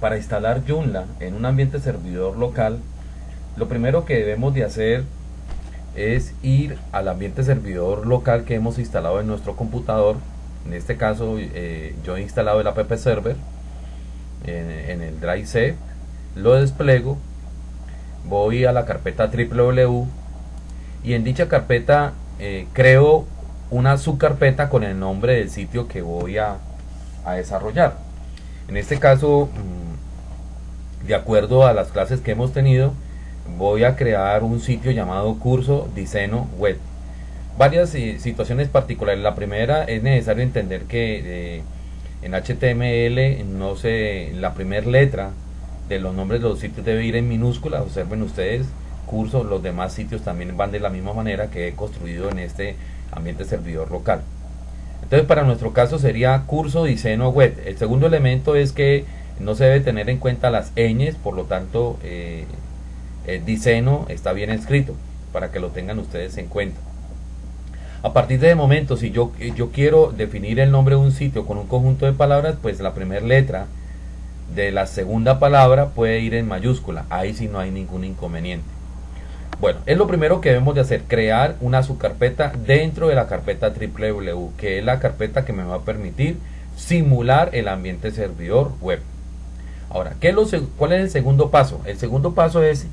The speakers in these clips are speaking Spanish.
Para instalar Joomla en un ambiente servidor local, lo primero que debemos de hacer es ir al ambiente servidor local que hemos instalado en nuestro computador. En este caso eh, yo he instalado el app server en, el drive C, lo despliego, voy a la carpeta www y en dicha carpeta eh, creo una subcarpeta con el nombre del sitio que voy a, a desarrollar. En este caso, mm, de acuerdo a las clases que hemos tenido, voy a crear un sitio llamado curso diseño web. Varias eh, situaciones particulares. La primera es necesario entender que eh, en HTML no sé la primera letra de los nombres de los sitios debe ir en minúscula. Observen ustedes, curso, los demás sitios también van de la misma manera que he construido en este ambiente servidor local. Entonces para nuestro caso sería curso diseño web. El segundo elemento es que no se debe tener en cuenta las ñes, por lo tanto eh, el diseño está bien escrito para que lo tengan ustedes en cuenta. A partir de momento, si yo, yo quiero definir el nombre de un sitio con un conjunto de palabras, pues la primera letra de la segunda palabra puede ir en mayúscula. Ahí sí no hay ningún inconveniente. Bueno, es lo primero que debemos de hacer, crear una subcarpeta dentro de la carpeta www, que es la carpeta que me va a permitir simular el ambiente servidor web. Ahora, ¿qué es lo, ¿cuál es el segundo paso? El segundo paso es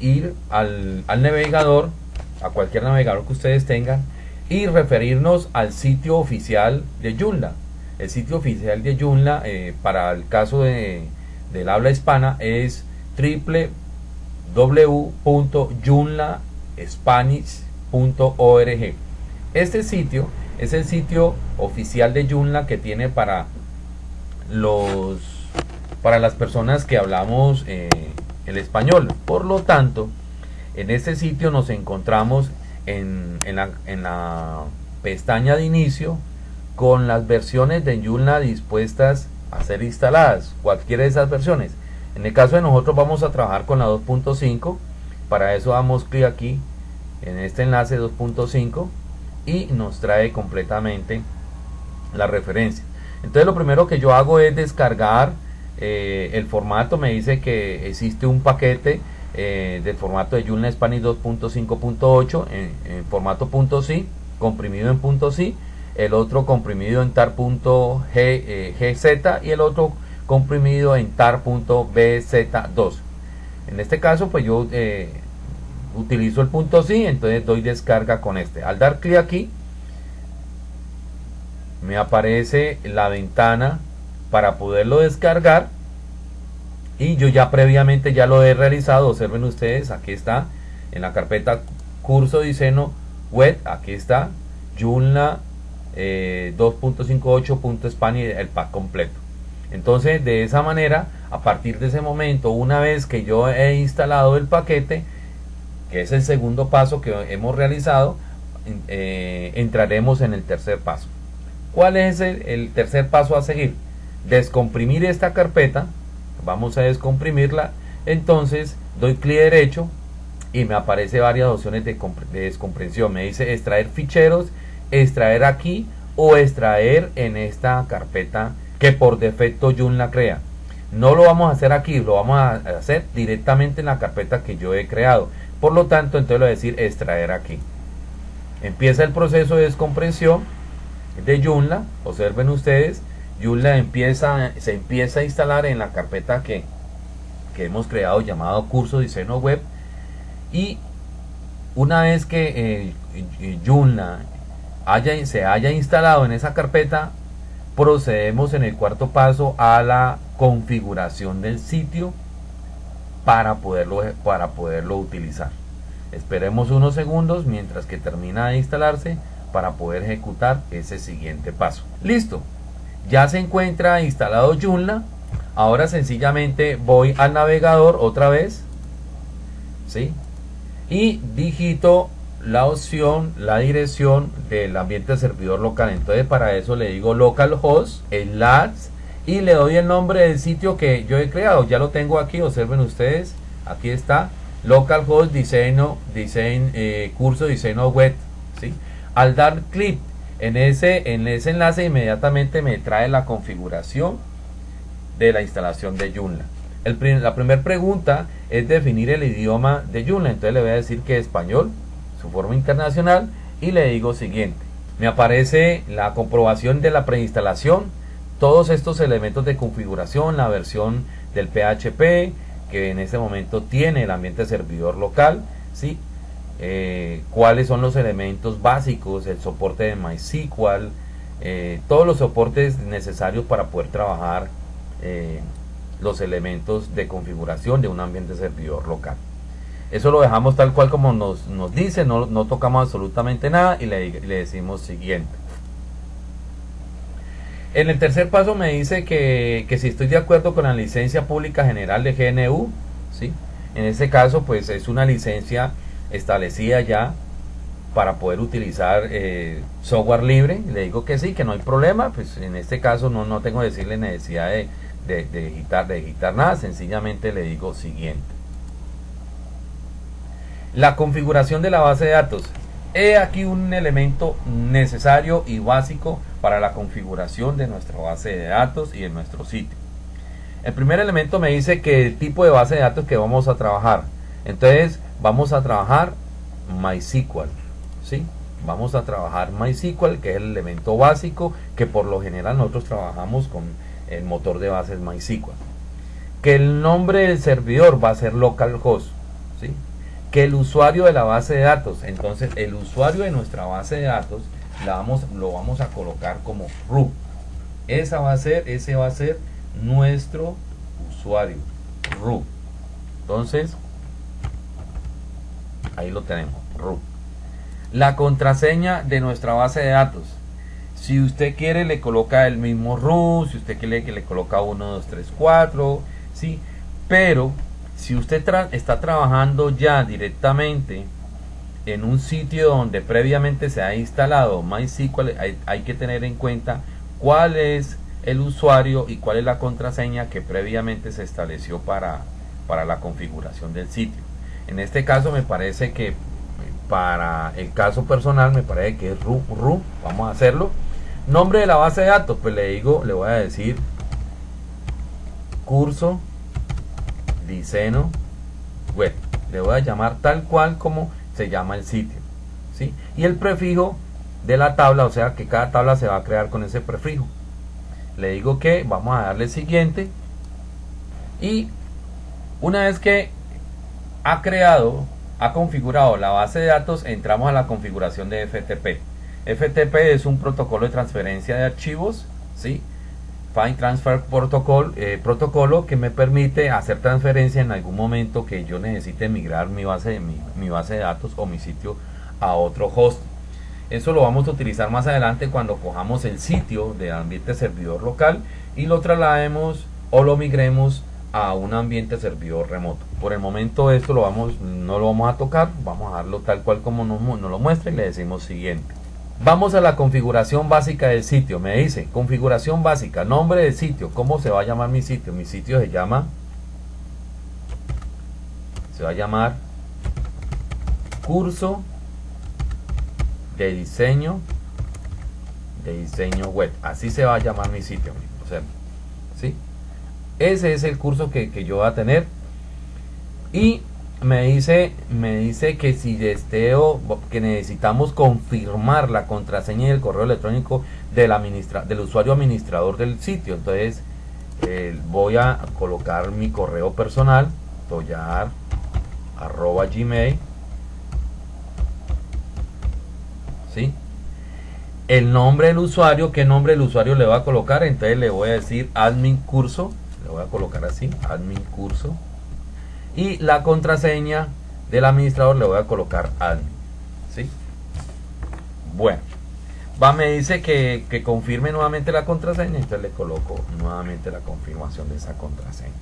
ir al, navegador, a cualquier navegador que ustedes tengan, y referirnos al sitio oficial de Joomla. El sitio oficial de Joomla, eh, para el caso de, del habla hispana, es www.joomlaspanish.org. Este sitio es el sitio oficial de Joomla que tiene para los para las personas que hablamos eh, el español. Por lo tanto, en este sitio nos encontramos en, la, pestaña de inicio con las versiones de Joomla dispuestas a ser instaladas, cualquiera de esas versiones. En el caso de nosotros vamos a trabajar con la 2.5, para eso damos clic aquí en este enlace 2.5 y nos trae completamente la referencia. Entonces lo primero que yo hago es descargar eh, el formato me dice que existe un paquete eh, del formato de Joomla Spanish 2.5.8 en, formato .si comprimido en .si el otro comprimido en tar.gz eh, y el otro comprimido en tar.bz2 en este caso pues yo utilizo el punto .si entonces doy descarga con este. Al dar clic aquí me aparece la ventana para poderlo descargar y yo ya previamente ya lo he realizado. Observen ustedes aquí está en la carpeta curso diseño web aquí está Joomla eh, 2.58.spanish el pack completo. Entonces de esa manera a partir de ese momento una vez que yo he instalado el paquete que es el segundo paso que hemos realizado eh, entraremos en el tercer paso. ¿cuál es el tercer paso a seguir? descomprimir esta carpeta. Vamos a descomprimirla. Entonces doy clic derecho y me aparece varias opciones de, descompresión me dice extraer ficheros extraer aquí o extraer en esta carpeta que por defecto Joomla crea. No lo vamos a hacer aquí lo vamos a hacer directamente en la carpeta que yo he creado. Por lo tanto entonces lo voy a decir extraer aquí. Empieza el proceso de descompresión de Joomla. Observen ustedes Joomla empieza, se empieza a instalar en la carpeta que, hemos creado llamado curso diseño web. Y una vez que eh, Joomla se haya instalado en esa carpeta procedemos en el cuarto paso a la configuración del sitio para poderlo, para poderlo utilizar. Esperemos unos segundos mientras que termina de instalarse para poder ejecutar ese siguiente paso. Listo. Ya se encuentra instalado Joomla. Ahora sencillamente voy al navegador otra vez. ¿sí? y digito la opción la dirección del ambiente servidor local. Entonces para eso le digo localhost enlace y le doy el nombre del sitio que yo he creado. Ya lo tengo aquí observen ustedes. Aquí está localhost diseño, diseño eh, curso diseño web, ¿sí? Al dar clic en ese, en ese enlace inmediatamente me trae la configuración de la instalación de Joomla. la primera pregunta es definir el idioma de Joomla, entonces le voy a decir que es español, su forma internacional y le digo siguiente. Me aparece la comprobación de la preinstalación, todos estos elementos de configuración, la versión del PHP que en este momento tiene el ambiente servidor local, ¿sí? Eh, cuáles son los elementos básicos, el soporte de MySQL, eh, todos los soportes necesarios para poder trabajar eh, los elementos de configuración de un ambiente servidor local. Eso lo dejamos tal cual como nos, nos dice, no, no, tocamos absolutamente nada y le, le, decimos siguiente. En el tercer paso me dice que, que, si estoy de acuerdo con la licencia pública general de GNU, ¿sí? en este caso pues es una licencia establecida ya para poder utilizar eh, software libre. Le digo que sí, que no hay problema, pues en este caso no, no tengo que decirle necesidad de, de, de, de digitar nada, sencillamente le digo siguiente. La configuración de la base de datos. He aquí un elemento necesario y básico para la configuración de nuestra base de datos y de nuestro sitio. El primer elemento me dice que el tipo de base de datos que vamos a trabajar. Entonces vamos a trabajar MySQL. ¿sí? Vamos a trabajar MySQL, que es el elemento básico que por lo general nosotros trabajamos con el motor de bases MySQL. Que el nombre del servidor va a ser localhost. ¿sí? Que el usuario de la base de datos, entonces el usuario de nuestra base de datos la vamos, lo vamos a colocar como root. Esa va a ser, ese va a ser nuestro usuario, root. Entonces, ahí lo tenemos, root. La contraseña de nuestra base de datos. Si usted quiere le coloca el mismo root, si usted quiere que le coloca 1, 2, 3, 4, ¿sí? Pero si usted está trabajando ya directamente en un sitio donde previamente se ha instalado MySQL, hay, que tener en cuenta cuál es el usuario y cuál es la contraseña que previamente se estableció para, para la configuración del sitio. En este caso me parece que para el caso personal me parece que es root, root, vamos a hacerlo. Nombre de la base de datos, pues le digo, le voy a decir curso diseño web. Le voy a llamar tal cual como se llama el sitio. ¿sí? Y el prefijo de la tabla, o sea que cada tabla se va a crear con ese prefijo. Le digo que vamos a darle siguiente. Y una vez que ha creado, ha configurado la base de datos, entramos a la configuración de FTP. FTP es un protocolo de transferencia de archivos, ¿sí? File Transfer Protocol, eh, protocolo que me permite hacer transferencia en algún momento que yo necesite migrar mi base, de, mi, base de datos o mi sitio a otro host. Eso lo vamos a utilizar más adelante cuando cojamos el sitio de ambiente servidor local y lo traslademos o lo migremos a un ambiente servidor remoto. Por el momento esto lo vamos, no lo vamos a tocar, vamos a darlo tal cual como nos, nos lo muestra y le decimos siguiente. Vamos a la configuración básica del sitio. Me dice, configuración básica, nombre del sitio. ¿Cómo se va a llamar mi sitio? Mi sitio se llama... Se va a llamar curso de diseño de diseño web. Así se va a llamar mi sitio. ¿sí? Ese es el curso que, que yo voy a tener. Y me dice, me dice que si deseo, que necesitamos confirmar la contraseña y el correo electrónico del, del usuario administrador del sitio. Entonces eh, voy a colocar mi correo personal, toyar arroba gmail. ¿Sí? El nombre del usuario, ¿qué nombre del usuario le va a colocar? Entonces le voy a decir admin curso, le voy a colocar así, admin curso y la contraseña del administrador le voy a colocar admin ¿sí? bueno va me dice que, que, confirme nuevamente la contraseña entonces le coloco nuevamente la confirmación de esa contraseña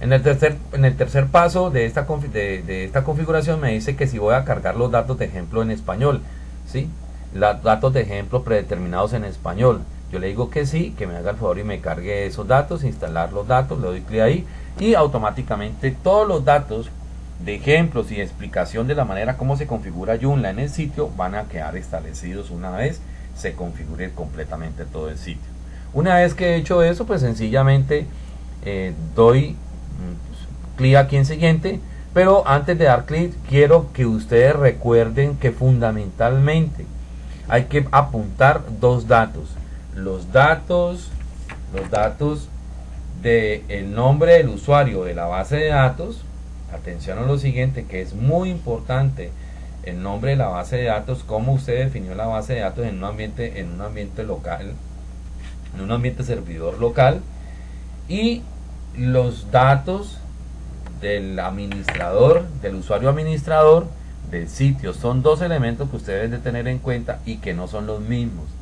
en el tercer, en el tercer paso de esta, de, de esta configuración me dice que si voy a cargar los datos de ejemplo en español ¿sí? los datos de ejemplo predeterminados en español yo le digo que sí, que me haga el favor y me cargue esos datos, instalar los datos, le doy clic ahí y automáticamente todos los datos de ejemplos y explicación de la manera como se configura Joomla en el sitio van a quedar establecidos una vez se configure completamente todo el sitio. Una vez que he hecho eso, pues sencillamente eh, doy mm, clic aquí en siguiente, pero antes de dar clic quiero que ustedes recuerden que fundamentalmente hay que apuntar dos datos. Los datos, los datos del el nombre del usuario de la base de datos. Atención a lo siguiente que es muy importante el nombre de la base de datos cómo usted definió la base de datos en un ambiente en un ambiente local en un ambiente servidor local y los datos del administrador del usuario administrador del sitio. Son dos elementos que ustedes deben de tener en cuenta y que no son los mismos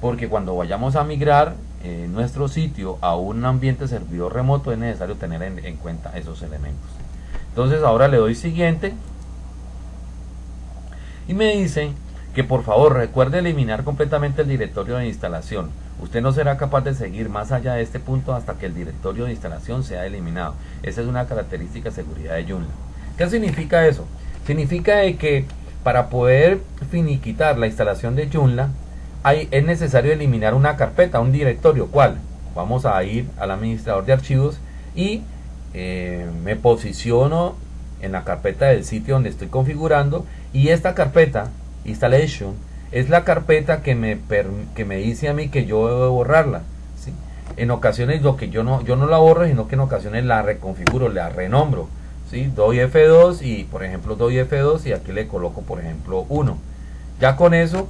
porque cuando vayamos a migrar eh, nuestro sitio a un ambiente servidor remoto es necesario tener en cuenta esos elementos entonces ahora le doy siguiente. Y me dice que por favor recuerde eliminar completamente el directorio de instalación. Usted no será capaz de seguir más allá de este punto hasta que el directorio de instalación sea eliminado. Esa es una característica de seguridad de Joomla. ¿Qué significa eso? Significa que para poder finiquitar la instalación de Joomla hay, es necesario eliminar una carpeta, un directorio. ¿Cuál? Vamos a ir al administrador de archivos y eh, me posiciono en la carpeta del sitio donde estoy configurando y esta carpeta installation es la carpeta que me, que me dice a mí que yo debo borrarla ¿sí? en ocasiones lo que yo no yo no la borro sino que en ocasiones la reconfiguro la renombro ¿sí? doy F2 y por ejemplo doy F2 y aquí le coloco por ejemplo 1 ya con eso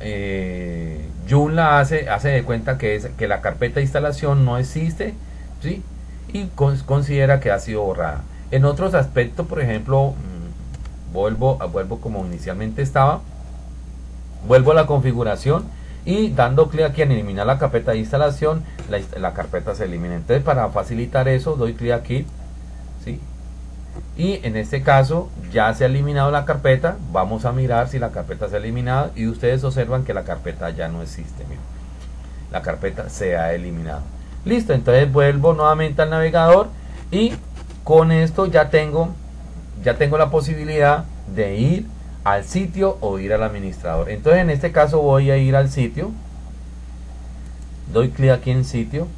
eh, Joomla hace, hace de cuenta que, es, que la carpeta de instalación no existe ¿sí? y considera que ha sido borrada. En otros aspectos, por ejemplo, mm, vuelvo, vuelvo como inicialmente estaba, vuelvo a la configuración y dando clic aquí en eliminar la carpeta de instalación, la, carpeta se elimina. Entonces, para facilitar eso, doy clic aquí, ¿sí? Y en este caso ya se ha eliminado la carpeta. Vamos a mirar si la carpeta se ha eliminado y ustedes observan que la carpeta ya no existe. La carpeta se ha eliminado. Listo, entonces vuelvo nuevamente al navegador y con esto ya tengo, ya tengo la posibilidad de ir al sitio o ir al administrador. Entonces en este caso voy a ir al sitio. Doy clic aquí en sitio.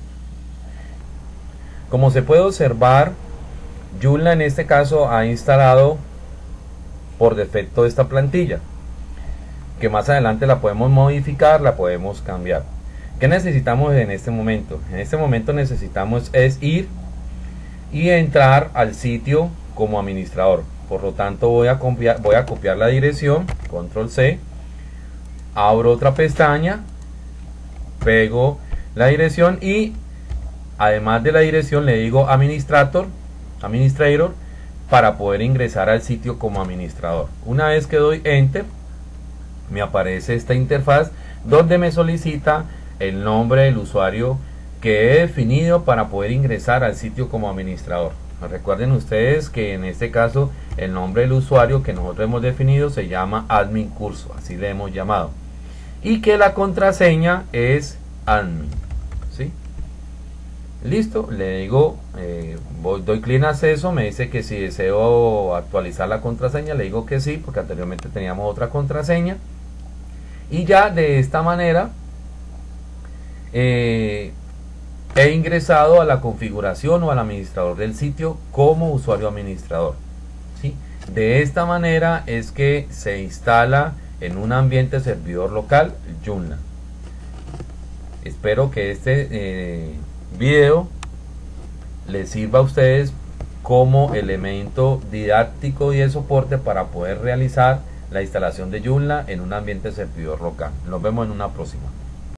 Como se puede observar, Joomla en este caso ha instalado por defecto esta plantilla. Que más adelante la podemos modificar, la podemos cambiar. ¿Qué necesitamos en este momento? En este momento necesitamos es ir y entrar al sitio como administrador. Por lo tanto voy a copiar, voy a copiar la dirección, control C, abro otra pestaña, pego la dirección y además de la dirección le digo administrator, administrator para poder ingresar al sitio como administrador. Una vez que doy enter, me aparece esta interfaz donde me solicita el nombre del usuario que he definido para poder ingresar al sitio como administrador. Recuerden ustedes que en este caso el nombre del usuario que nosotros hemos definido se llama admin curso, así le hemos llamado. Y que la contraseña es admin. Listo, le digo, eh, doy clic en acceso, me dice que si deseo actualizar la contraseña, le digo que sí, porque anteriormente teníamos otra contraseña. Y ya de esta manera eh, he ingresado a la configuración o al administrador del sitio como usuario administrador. ¿sí? De esta manera es que se instala en un ambiente servidor local Joomla. Espero que este eh, video les sirva a ustedes como elemento didáctico y de soporte para poder realizar la instalación de Joomla en un ambiente servidor local. Nos vemos en una próxima.